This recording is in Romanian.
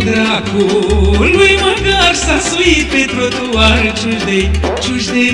al dracului măcar s-a suit pe trotuar ciuși de ciuși de